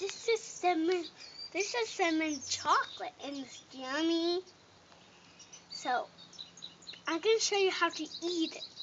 this is cinnamon. This is cinnamon chocolate, and it's yummy. So I'm gonna show you how to eat it.